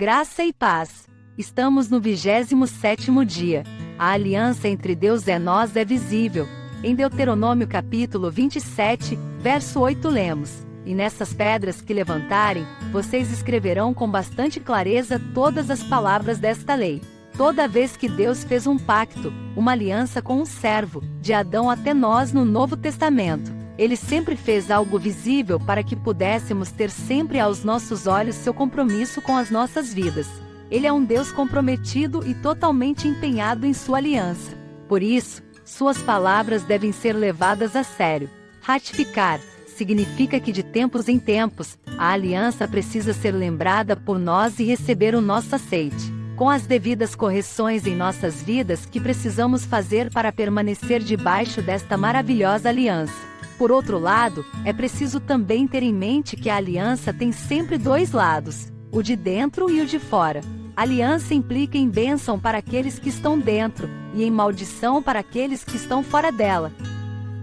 Graça e paz. Estamos no 27º dia. A aliança entre Deus e nós é visível. Em Deuteronômio capítulo 27, verso 8 lemos: E nessas pedras que levantarem, vocês escreverão com bastante clareza todas as palavras desta lei. Toda vez que Deus fez um pacto, uma aliança com um servo, de Adão até nós no Novo Testamento, ele sempre fez algo visível para que pudéssemos ter sempre aos nossos olhos seu compromisso com as nossas vidas. Ele é um Deus comprometido e totalmente empenhado em sua aliança. Por isso, suas palavras devem ser levadas a sério. Ratificar significa que de tempos em tempos, a aliança precisa ser lembrada por nós e receber o nosso aceite. Com as devidas correções em nossas vidas que precisamos fazer para permanecer debaixo desta maravilhosa aliança. Por outro lado, é preciso também ter em mente que a aliança tem sempre dois lados, o de dentro e o de fora. Aliança implica em bênção para aqueles que estão dentro, e em maldição para aqueles que estão fora dela.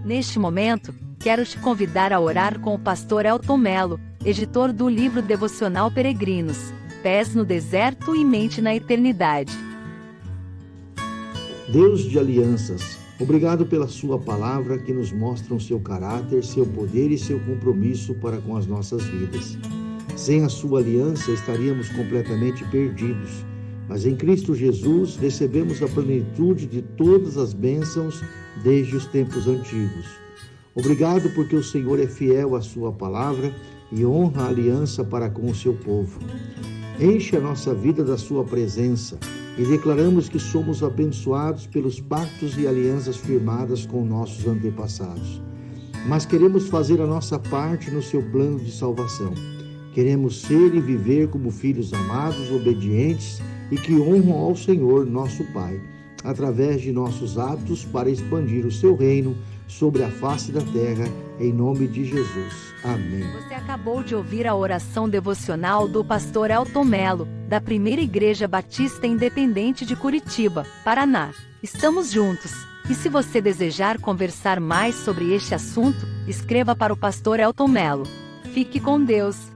Neste momento, quero te convidar a orar com o pastor Elton Melo, editor do livro devocional Peregrinos, Pés no Deserto e Mente na Eternidade. Deus de alianças, Obrigado pela Sua palavra que nos mostra o seu caráter, seu poder e seu compromisso para com as nossas vidas. Sem a Sua aliança estaríamos completamente perdidos, mas em Cristo Jesus recebemos a plenitude de todas as bênçãos desde os tempos antigos. Obrigado porque o Senhor é fiel à Sua palavra e honra a aliança para com o seu povo. Enche a nossa vida da Sua presença e declaramos que somos abençoados pelos pactos e alianças firmadas com nossos antepassados. Mas queremos fazer a nossa parte no seu plano de salvação. Queremos ser e viver como filhos amados, obedientes e que honram ao Senhor, nosso Pai, através de nossos atos para expandir o seu reino sobre a face da terra, em nome de Jesus. Amém. Você acabou de ouvir a oração devocional do pastor Elton Melo, da Primeira Igreja Batista Independente de Curitiba, Paraná. Estamos juntos. E se você desejar conversar mais sobre este assunto, escreva para o pastor Elton Melo. Fique com Deus.